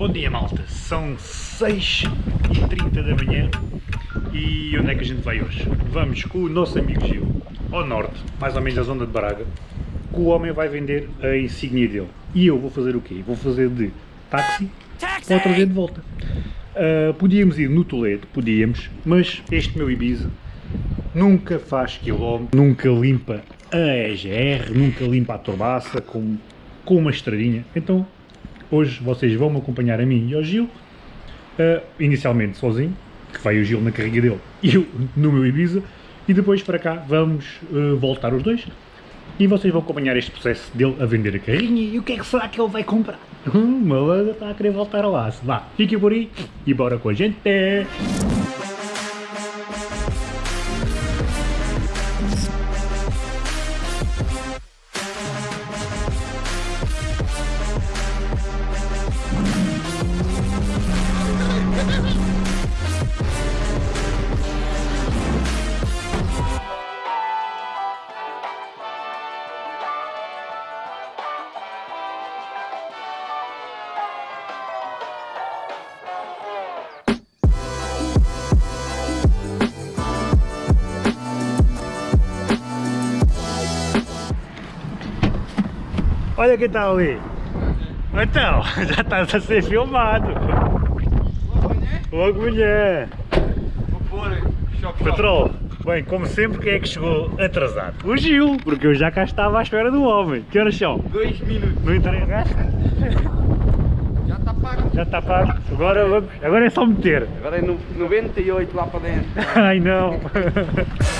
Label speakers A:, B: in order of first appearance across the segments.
A: Bom dia malta, são 6h30 da manhã e onde é que a gente vai hoje? Vamos com o nosso amigo Gil, ao norte, mais ou menos da zona de Braga, que o homem vai vender a insígnia dele. E eu vou fazer o quê? Vou fazer de táxi para o trazer de volta. Uh, podíamos ir no Toledo, podíamos, mas este meu Ibiza nunca faz quilómetro, nunca limpa a EGR, nunca limpa a turbaça com, com uma estradinha, então Hoje vocês vão me acompanhar a mim e ao Gil, uh, inicialmente sozinho, que vai o Gil na carrinha dele e eu no meu Ibiza, e depois para cá vamos uh, voltar os dois e vocês vão acompanhar este processo dele a vender a carrinha e o que é que será que ele vai comprar? Hum, malandro está a querer voltar ao aço. Vá, fique por aí e bora com a gente! Olha quem está ali. Então, já estás a ser filmado. Logo mulher.
B: Vou pôr choque.
A: Patrão, bem, como sempre, quem é que chegou atrasado? O Gil, porque eu já cá estava à espera do homem. Que horas são?
B: Dois minutos.
A: Não interessa?
B: Já está pago.
A: Já está pago. Agora vamos. Agora é só meter.
B: Agora é no 98 lá para dentro.
A: Ai não.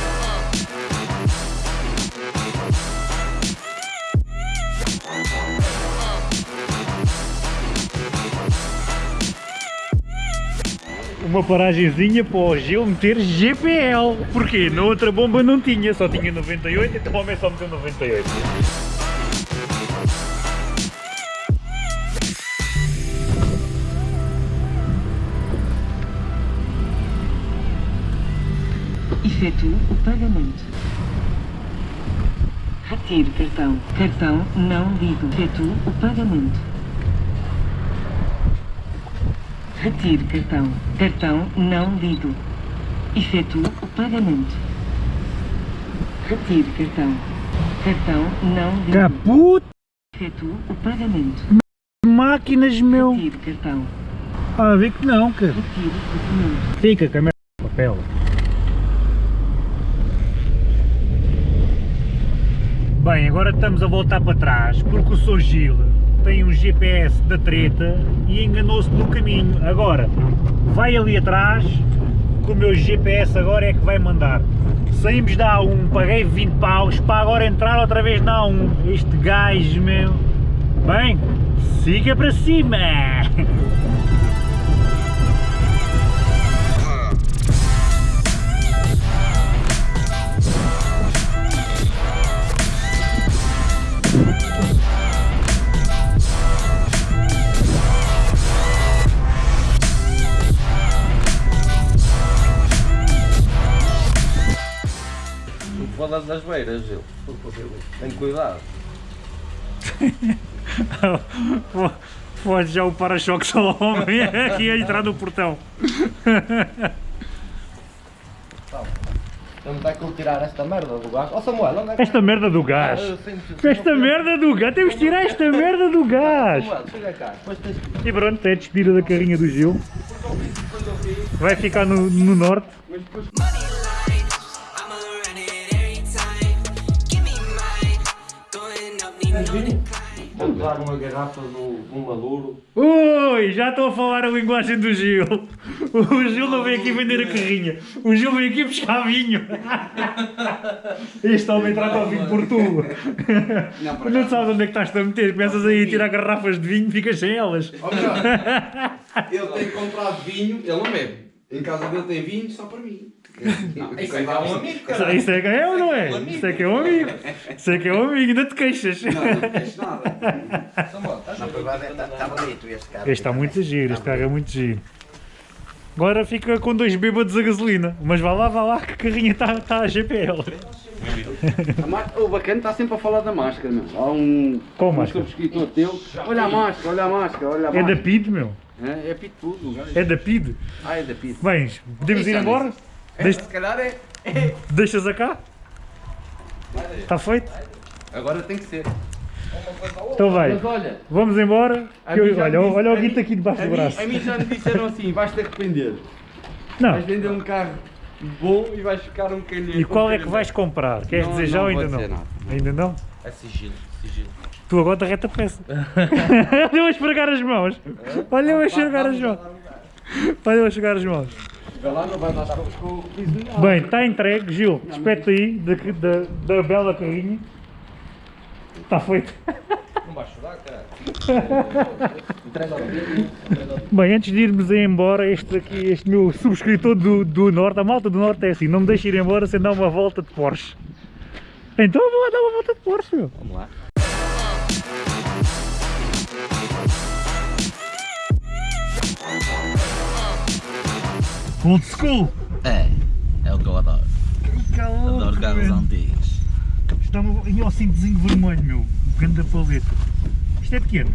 A: uma paragenzinha para o Gil meter GPL. Porquê? Na outra bomba não tinha, só tinha 98, então o homem só meteu 98.
C: Efetuo o pagamento. Retire cartão. Cartão não lido. Efetuo o pagamento. Retire cartão. Cartão não lido. Efetuo o pagamento. Retire cartão. Cartão não lido.
A: Caput!
C: Efetuo o pagamento.
A: Máquinas, meu!
C: Retire cartão.
A: Ah, vê que não, cara.
C: Retire documento.
A: Fica com a merda de papel. Bem, agora estamos a voltar para trás, porque o Sr. Gil tem um GPS da treta e enganou-se no caminho. Agora, vai ali atrás, que o meu GPS agora é que vai mandar. Saímos da A1, paguei 20 paus, para agora entrar outra vez na A1. Este gajo, meu. Bem, siga para cima!
B: das beiras, Gil. Tem cuidado.
A: Pode já o para-choque só homem aqui a entrar no portão.
B: Vamos ter que tirar esta merda do gás. Ó Samuel, onde é que...
A: Esta merda do gás.
B: Ah,
A: Esta merda do gás. Temos que tirar esta merda do gás.
B: Samuel, chega cá. Depois tens que...
A: E pronto, é a despedida da carrinha do Gil. Vai ficar no, no norte.
B: Vou dar uma garrafa do, do Maduro.
A: Ui, já estou a falar a linguagem do Gil. O Gil não veio aqui vender a carrinha. O Gil veio aqui buscar vinho. Este homem trata o vinho por tu.
B: Não, por
A: Não sabes onde é que estás a meter. Começas aí a tirar garrafas de vinho, ficas sem elas.
B: Ele tem comprado vinho, ele não bebe. Em casa dele tem vinho só para mim.
D: Isso é que é um amigo,
A: Isso,
D: cara.
A: isso é que é ou não é? Isso é que é um amigo. Isso é que é um amigo, ainda te queixas.
B: Não, não tens nada.
D: Na verdade está tá bonito este carro.
A: Este está muito giro, este carro é muito giro. Agora fica com dois bêbados a gasolina. Mas vá lá, vá lá, que carrinha está tá a GPL.
B: O bacana está sempre a falar da máscara, meu. Há um.
A: Qual
B: um
A: máscara?
B: subscritor teu. Olha a máscara, olha a máscara, olha a
A: É
B: máscara.
A: da PID, meu.
B: É, é pitbull, o gajo.
A: É da PID.
B: Ah, é da pit.
A: Bens, podemos ir
B: Isso,
A: embora?
B: É,
A: Deixa-
B: se calhar é. é.
A: Deixas a cá? Está feito?
B: Agora tem que ser.
A: Então vai.
B: Mas olha,
A: Vamos embora.
B: a
A: que eu-
B: mim já me
A: olha,
B: disse-
A: olha o
B: a mim-
A: guito aqui debaixo
B: a
A: do
B: mim-
A: braço.
B: A mim já me disseram assim: vais te arrepender.
A: Não.
B: Vais vender um carro bom e vais ficar um bocadinho.
A: E qual é que vais comprar? Queres
B: Não,
A: dizer já
B: não
A: ou ainda não?
B: dizer nada.
A: Ainda não?
E: É sigilo, sigilo.
A: Tu agora derreta a peça. Olha eu a esfregar as mãos. Olha eu a esfregar as mãos. Olha eu a esfregar as mãos.
B: Vai lá, não vai dar com com o piso de nada.
A: Bem, está entregue, Gil. Despete aí da, da, da bela carrinha. Está feito.
E: Não vais chorar, cara.
A: Bem, antes de irmos embora, este aqui, este meu subscritor do, do Norte, a malta do Norte é assim, não me deixe ir embora sem dar uma volta de Porsche. Então vou lá dar uma volta de Porsche, meu.
E: Vamos lá.
A: Old school.
E: É, é o que eu adoro. Adoro carros antigos.
A: Estamos em ao cintozinho vermelho, meu. Grande paleta. Isto é pequeno.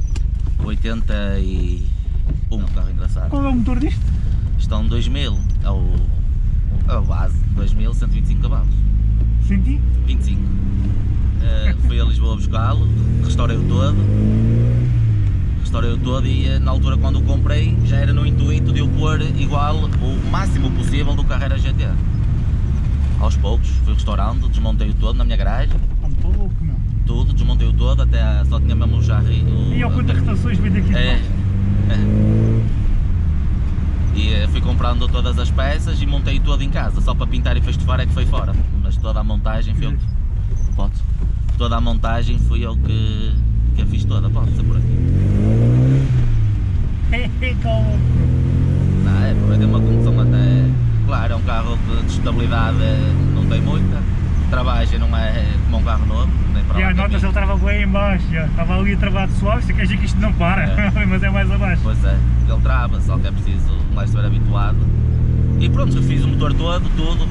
E: 81, carro engraçado.
A: Qual é o motor disto?
E: Estão 2000, é o, o base, 2000, 125 cavalos.
A: Senti?
E: 25. Eh, fui a Lisboa buscá-lo, restaurei-o todo. Restaurei-o todo e eh, na altura quando o comprei já era no intuito de eu pôr igual o máximo possível do Carrera GT. Aos poucos fui restaurando, desmontei-o todo na minha garagem,
A: Ah, estou louco, meu.
E: tudo, desmontei-o todo, até só tinha mesmo o jarri. o-
A: E ao quantas rotações vem daqui
E: É, é. E eh, fui comprando todas as peças e montei todo em casa, só para pintar e festufar é que foi fora. Mas toda a montagem foi eu que. Pode. Toda a montagem fui eu que, que a fiz toda, pode ser por aqui.
A: Calma.
E: Não, é, por ter uma condução é um carro de, de estabilidade, não tem muita. Travagem não é como um carro novo, nem para
A: E
E: lá
A: a nota
E: caminho.
A: ele estava bem em baixo, estava ali de suave, você quer dizer que isto não para,
E: É.
A: mas é mais abaixo.
E: Pois é, ele trava, só que é preciso gajo estar habituado. E pronto, refiz o motor todo, tudo,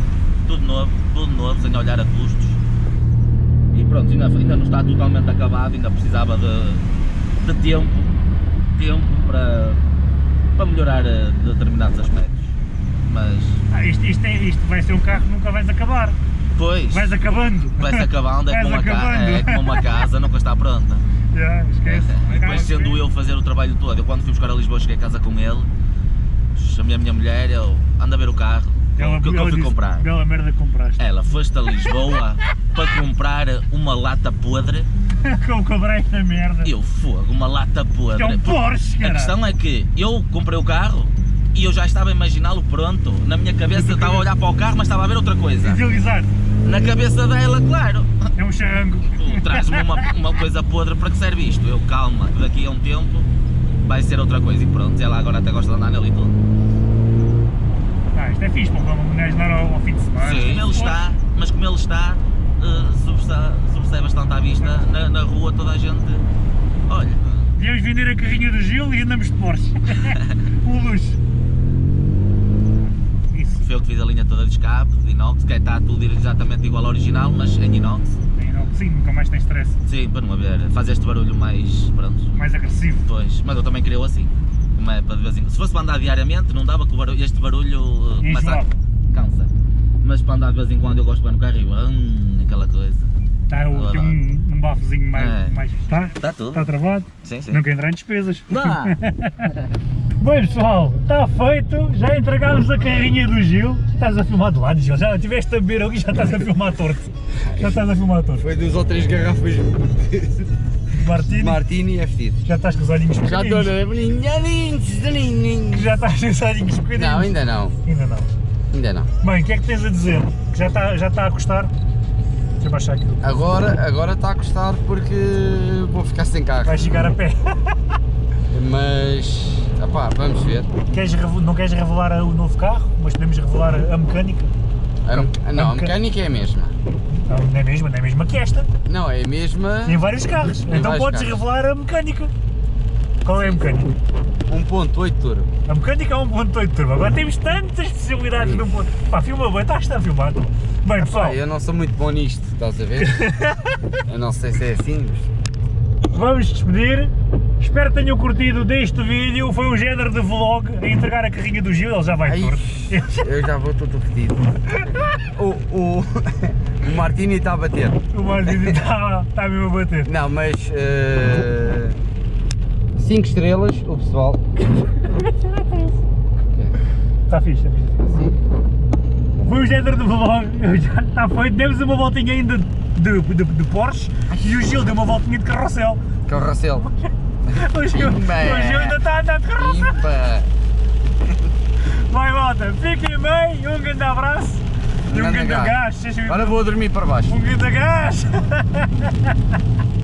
E: tudo novo, tudo novo, sem olhar a custos. E pronto, ainda, ainda não está totalmente acabado, ainda precisava de, de tempo, tempo para, para melhorar eh, determinados aspectos. Mas,
A: Ah, isto, isto, é- isto vai ser um carro que nunca vais acabar.
E: pois,
A: Vais acabando.
E: vai-se acabando, é
A: Vais
E: como, uma ca-
A: acabando.
E: é como uma casa, nunca está pronta.
A: Já, esquece.
E: E depois sendo eu fazer o trabalho todo, eu quando fui buscar a Lisboa cheguei a casa com ele, chamei a minha mulher, eu anda a ver o carro,
A: Ela,
E: o que, que eu
A: ela
E: fui
A: disse,
E: comprar.
A: Bela merda compraste.
E: Ela foste a Lisboa para comprar uma lata podre,
A: Como comprei esta merda.
E: eu fogo, uma lata podre.
A: Isto é um Porsche,
E: A
A: cara.
E: questão é que eu comprei o carro e eu já estava a imaginá-lo pronto. Na minha cabeça eu estava a olhar para o carro, mas estava a ver outra coisa.
A: Idealizar.
E: Na cabeça dela, claro,
A: É um charrango.
E: tu traz-me uma, uma coisa podre para que serve isto? Eu, calma, que daqui a um tempo vai ser outra coisa e pronto. Ela agora até gosta de andar nele e tudo.
A: Ah, isto é fixe, para uma mulher andar ao, ao fim de semana.
E: Sim, ele está, mas como ele está, eh, sobressai, bastante à vista. Na, na rua toda a gente. Olha,
A: Devíamos vender a carrinha do Gil e andamos de Porsche. um luxo. Isso.
E: foi eu que fiz a linha toda de escape, de inox, que está tudo exatamente igual ao original, mas em inox.
A: Sim, nunca mais tem stress.
E: Sim, para não haver, faz este barulho mais. Pronto,
A: Mais agressivo.
E: pois, mas eu também queria assim. Como é para de vez em Se fosse para andar diariamente, não dava que barulho, este barulho eh, começa a. Cansa. Mas para andar de vez em quando eu gosto de ir no carro e hum, aquela coisa.
A: Tá, tem um bafozinho mais.
E: É.
A: mais tá?
E: Está tudo.
A: Está travado?
E: Sim, sim.
A: Nunca entrar em despesas.
E: Dá!
A: Bem pessoal, está feito, já entregámos a carrinha do Gil. Estás a filmar de lado, Gil, já tiveste a beber aqui já estás a filmar torto. Já estás a filmar torto.
B: Foi duas ou três garrafas
A: Martini,
B: Martini é vestido.
A: já estás com os olhinhos
B: Já estou
A: pequeninos.
B: na.
A: Já estás com os olhinhos pequeninos.
B: Não, ainda não.
A: Ainda não.
B: Ainda não.
A: Bem, o que é que tens a dizer? Que Já está, já está a custar? Baixar aqui.
B: Agora, agora está a custar porque vou ficar sem carro.
A: Vais chegar a pé.
B: Mas, opá, vamos ver.
A: Queres, não queres revelar o novo carro, mas podemos revelar a mecânica?
B: A, não, a mecânica é a mesma.
A: Não, não é a mesma, não é a mesma que esta.
B: Não, é a mesma.
A: Tem vários carros.
B: Tem
A: então
B: vários
A: podes
B: carros.
A: revelar a mecânica. Qual é a mecânica?
B: 1.8 turbo.
A: A mecânica é 1.8 turbo. Agora temos tantas possibilidades de 1.8. Pá, filma bem, estás a filmar. Bem, pessoal,
B: Pá, eu não sou muito bom nisto, estás a ver? eu não sei se é assim, mas...
A: vamos despedir. Espero que tenham curtido deste vídeo. Foi um género de vlog a entregar a carrinha do Gil, ele já vai
B: Ai,
A: torto.
B: eu já vou todo fedido. O, o, o Martini está a bater.
A: O Martins está tá mesmo a bater.
B: Não, mas... 5 estrelas, o pessoal.
A: Está fixe, está fixe. Foi um género de vlog, já está feito. Demos uma voltinha ainda de, de, de Porsche e o Gil deu uma voltinha de carrossel.
B: Carrossel.
A: O Gil, o Gil ainda está a andar de carrossel. Vai, malta, fiquem bem, um grande abraço e um
B: grande gás.
A: gás.
B: Agora vou dormir para baixo.
A: Um grande gás.